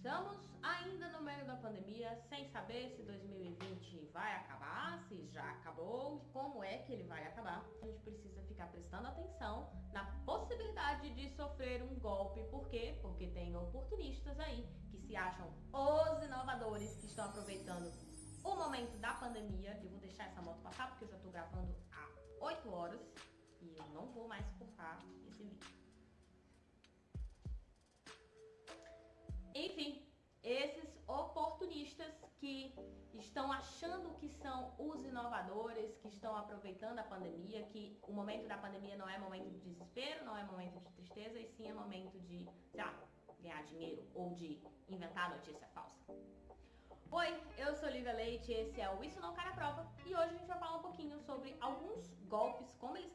Estamos ainda no meio da pandemia, sem saber se 2020 vai acabar, se já acabou, como é que ele vai acabar. A gente precisa ficar prestando atenção na possibilidade de sofrer um golpe. Por quê? Porque tem oportunistas aí que se acham os inovadores que estão aproveitando o momento da pandemia. Eu vou deixar essa moto passar porque eu já estou gravando há 8 horas e eu não vou mais cortar esse vídeo. Enfim, esses oportunistas que estão achando que são os inovadores, que estão aproveitando a pandemia, que o momento da pandemia não é momento de desespero, não é momento de tristeza, e sim é momento de, sei lá, ganhar dinheiro ou de inventar notícia falsa. Oi, eu sou Lívia Leite, esse é o Isso Não Cai na Prova e hoje a gente vai falar um pouquinho sobre alguns golpes, como eles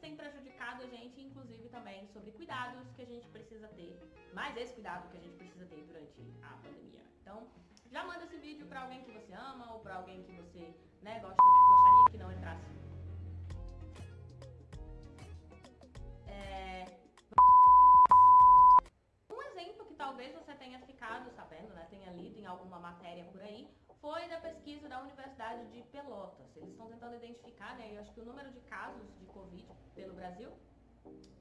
inclusive também sobre cuidados que a gente precisa ter, mais esse cuidado que a gente precisa ter durante a pandemia. Então, já manda esse vídeo para alguém que você ama ou para alguém que você né, gosta, gostaria que não entrasse. É... Um exemplo que talvez você tenha ficado sabendo, né, tenha lido em alguma matéria por aí, foi da pesquisa da Universidade de Pelotas. Eles estão tentando identificar, né, eu acho que o número de casos de Covid pelo Brasil.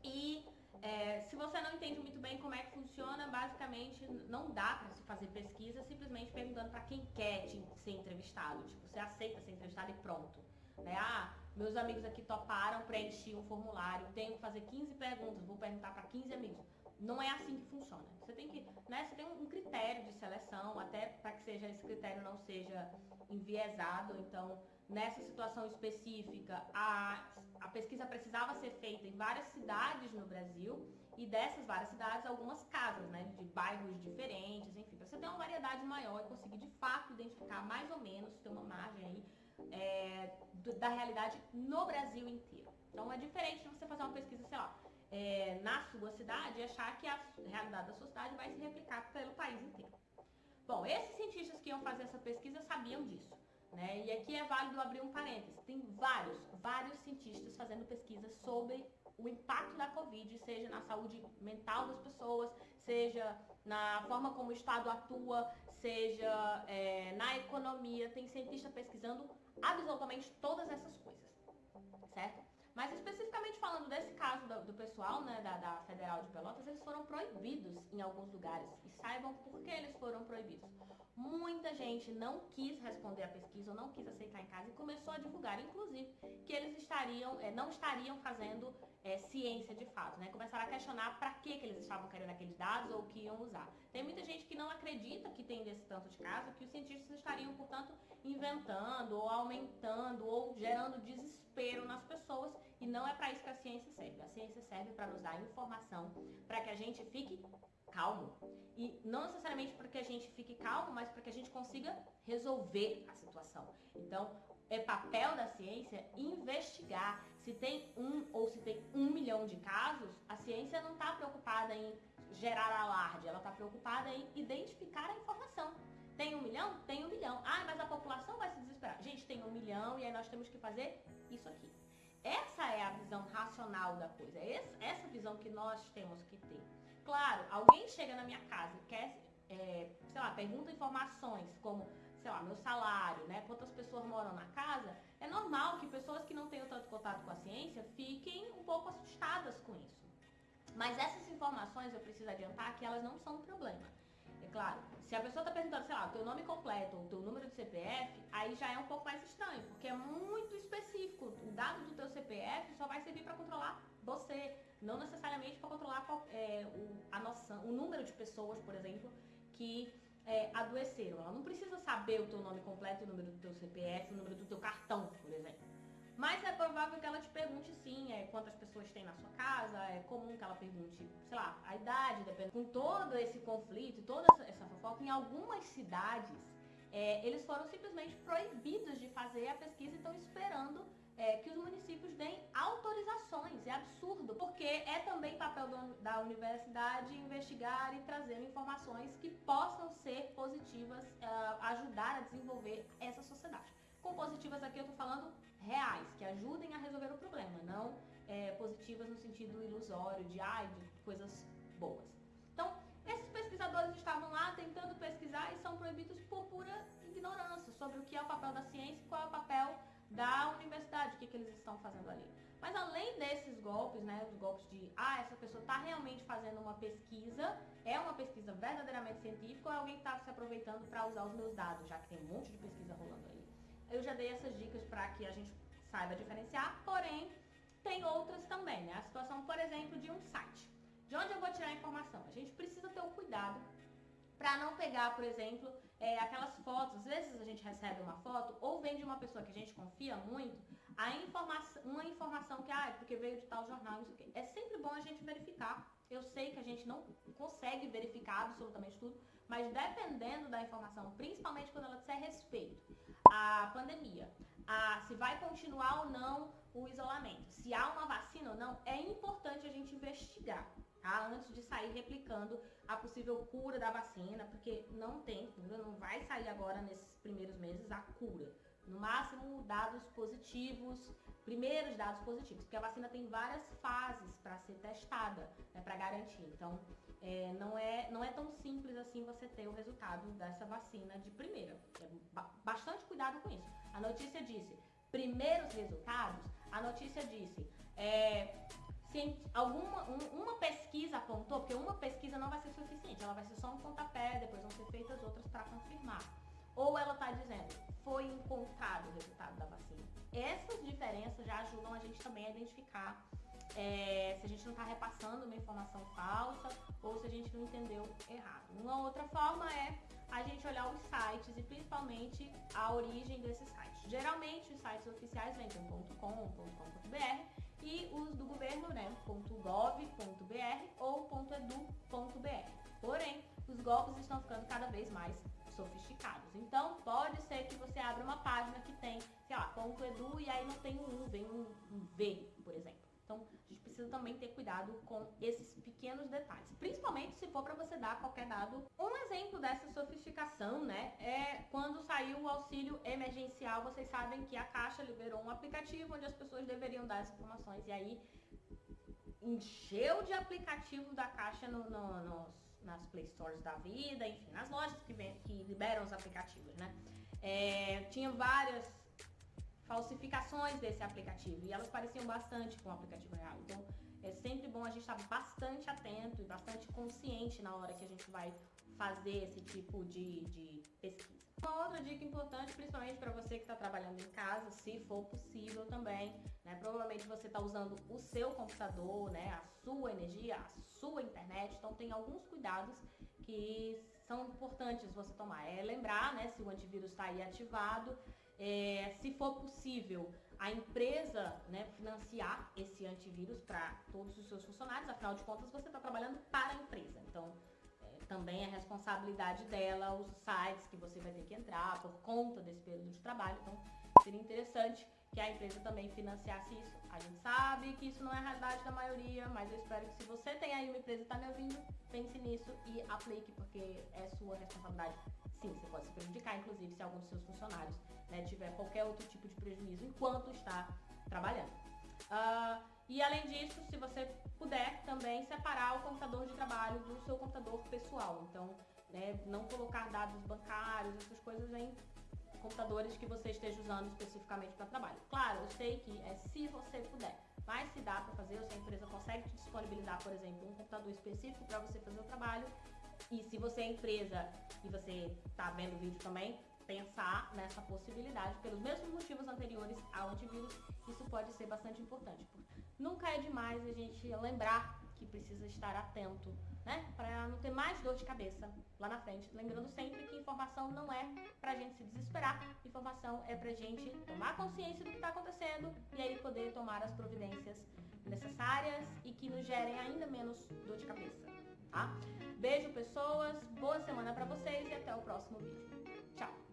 E é, se você não entende muito bem como é que funciona, basicamente não dá para se fazer pesquisa simplesmente perguntando para quem quer ser entrevistado. Tipo, você aceita ser entrevistado e pronto. Né? Ah, meus amigos aqui toparam preencher um formulário, tenho que fazer 15 perguntas, vou perguntar para 15 amigos. Não é assim que funciona. Você tem que, né, você tem um critério de seleção, até para que seja esse critério não seja enviesado. Então, nessa situação específica, a, a pesquisa precisava ser feita em várias cidades no Brasil e dessas várias cidades, algumas casas, né, de bairros diferentes, enfim, para você ter uma variedade maior e conseguir de fato identificar mais ou menos, ter uma margem aí é, do, da realidade no Brasil inteiro. Então é diferente de você fazer uma pesquisa, sei lá, é, na sua cidade e achar que a realidade da sua cidade vai se replicar pelo país inteiro. Bom, esses cientistas que iam fazer essa pesquisa sabiam disso. Né? E aqui é válido abrir um parênteses. Tem vários, vários cientistas fazendo pesquisas sobre o impacto da Covid, seja na saúde mental das pessoas, seja na forma como o Estado atua, seja é, na economia. Tem cientista pesquisando absolutamente todas essas coisas, certo? Mas especificamente falando desse caso do, do pessoal né, da, da, Federal de Pelotas, eles foram proibidos em alguns lugares. E saibam por que eles foram proibidos. Muita gente não quis responder a pesquisa ou não quis aceitar em casa e começou a divulgar, inclusive, que eles estariam, é, não estariam fazendo é, ciência de fato, né? Começaram a questionar para que, que eles estavam querendo aqueles dados ou o que iam usar. Tem muita gente que não acredita que tem desse tanto de caso, que os cientistas estariam, portanto, inventando ou aumentando ou gerando desespero nas pessoas e não é para isso que a ciência serve. A ciência serve para nos dar informação, para que a gente fique calmo. E não necessariamente para que a gente fique calmo, mas para que a gente consiga resolver a situação. Então, é papel da ciência investigar. Se tem um ou se tem um milhão de casos, a ciência não está preocupada em gerar alarde, ela está preocupada em identificar a informação. Tem um milhão? Tem um milhão. Ah, mas a população vai se desesperar. Gente, tem um milhão e aí nós temos que fazer isso aqui. Essa é a visão racional da coisa. Essa visão que nós temos que ter. Claro, alguém chega na minha casa e quer, é, sei lá, pergunta informações como, sei lá, meu salário, né? Quantas pessoas moram na casa. É normal que pessoas que não tenham tanto contato com a ciência fiquem um pouco assustadas com isso. Mas essas informações, eu preciso adiantar que elas não são um problema. É claro, se a pessoa está perguntando, sei lá, o teu nome completo ou o teu número de CPF, aí já é um pouco mais estranho, porque é muito específico. O dado do teu CPF só vai servir para controlar você, não necessariamente para controlar é, o, a noção, o número de pessoas, por exemplo, que é, adoeceram. Ela não precisa saber o teu nome completo, o número do teu CPF, o número do teu cartão, por exemplo. Mas é provável que ela te pergunte sim, é, quantas pessoas tem na sua casa, é comum que ela pergunte, sei lá, a idade, depende. Com todo esse conflito, toda essa, fofoca, em algumas cidades, é, eles foram simplesmente proibidos de fazer a pesquisa e estão esperando é, que os municípios deem autorizações. É absurdo, porque é também papel do, da universidade investigar e trazer informações que possam ser positivas, uh, ajudar a desenvolver essa sociedade. Com positivas aqui eu estou falando reais, que ajudem a resolver o problema, não é, positivas no sentido ilusório, de ah de coisas boas. Então, esses pesquisadores estavam lá tentando pesquisar e são proibidos por pura ignorância sobre o que é o papel da ciência e qual é o papel da universidade, o que, é que eles estão fazendo ali. Mas além desses golpes, né, os golpes de, ah, essa pessoa está realmente fazendo uma pesquisa, é uma pesquisa verdadeiramente científica ou é alguém que está se aproveitando para usar os meus dados, já que tem um monte de pesquisa rolando aí. Eu já dei essas dicas para que a gente saiba diferenciar, porém, tem outras também, né? A situação, por exemplo, de um site. De onde eu vou tirar a informação? A gente precisa ter o cuidado para não pegar, por exemplo, é, aquelas fotos. Às vezes a gente recebe uma foto ou vem de uma pessoa que a gente confia muito, a informação, uma informação que, ah, é porque veio de tal jornal, não sei o quê. É sempre bom a gente verificar. Eu sei que a gente não consegue verificar absolutamente tudo, mas dependendo da informação, principalmente quando ela disser respeito à pandemia, a se vai continuar ou não o isolamento, se há uma vacina ou não, é importante a gente investigar tá? Antes de sair replicando a possível cura da vacina, porque não tem cura, não vai sair agora nesses primeiros meses a cura. No máximo, dados positivos, primeiros dados positivos, porque a vacina tem várias fases para ser testada, né, para garantir. Então, é, não, é, não é tão simples assim você ter o resultado dessa vacina de primeira. É bastante cuidado com isso. A notícia disse primeiros resultados, a notícia disse é, alguma um, uma pesquisa apontou, porque uma pesquisa não vai ser suficiente, ela vai ser só um pontapé, depois vão ser feitas outras para confirmar. Ou ela está dizendo, foi encontrado o resultado da vacina. Essas diferenças já ajudam a gente também a identificar é, se a gente não está repassando uma informação falsa ou se a gente não entendeu errado. Uma outra forma é a gente olhar os sites e principalmente a origem desses sites. Geralmente os sites oficiais vêm com .com, .com.br e os do governo, né, .gov.br ou .edu.br. Porém, os golpes estão ficando cada vez mais sofisticados. Então, pode ser que você abra uma página que tem, sei lá, .edu e aí não tem um U, vem um, um V, por exemplo. Então, a gente precisa também ter cuidado com esses pequenos detalhes, principalmente se for para você dar qualquer dado. Um exemplo dessa sofisticação, né, é quando saiu o auxílio emergencial, vocês sabem que a Caixa liberou um aplicativo onde as pessoas deveriam dar as informações e aí encheu de aplicativo da Caixa no, no, nos, nas Play Stores da vida, enfim, nas lojas que, vem, que liberam os aplicativos, né? É, tinha várias falsificações desse aplicativo e elas pareciam bastante com o aplicativo real. Então é sempre bom a gente estar bastante atento e bastante consciente na hora que a gente vai fazer esse tipo de, de pesquisa. Uma outra dica importante, principalmente para você que está trabalhando em casa, se for possível também, né? Provavelmente você está usando o seu computador, né? A sua energia, a sua internet, então tem alguns cuidados que são importantes você tomar. É lembrar, né? Se o antivírus está aí ativado, é, se for possível, a empresa né, financiar esse antivírus para todos os seus funcionários, afinal de contas você está trabalhando para a empresa. Então, também é responsabilidade dela os sites que você vai ter que entrar por conta desse período de trabalho. Então, seria interessante que a empresa também financiasse isso. A gente sabe que isso não é a realidade da maioria, mas eu espero que se você tem aí uma empresa e está me ouvindo, pense nisso e aplique, porque é sua responsabilidade sim, você pode se prejudicar, inclusive se algum dos seus funcionários né, tiver qualquer outro tipo de prejuízo enquanto está trabalhando. Uh, e além disso, se você também separar o computador de trabalho do seu computador pessoal. Então, né, não colocar dados bancários, essas coisas em computadores que você esteja usando especificamente para trabalho. Claro, eu sei que é se você puder, mas se dá para fazer, se a empresa consegue te disponibilizar, por exemplo, um computador específico para você fazer o trabalho, e se você é empresa e você está vendo o vídeo também, pensar nessa possibilidade, pelos mesmos motivos anteriores ao antivírus, isso pode ser bastante importante. Nunca é demais a gente lembrar que precisa estar atento, né? Para não ter mais dor de cabeça lá na frente. Lembrando sempre que informação não é pra gente se desesperar, informação é pra gente tomar consciência do que está acontecendo e aí poder tomar as providências necessárias e que nos gerem ainda menos dor de cabeça tá? Beijo, pessoas, boa semana para vocês e até o próximo vídeo.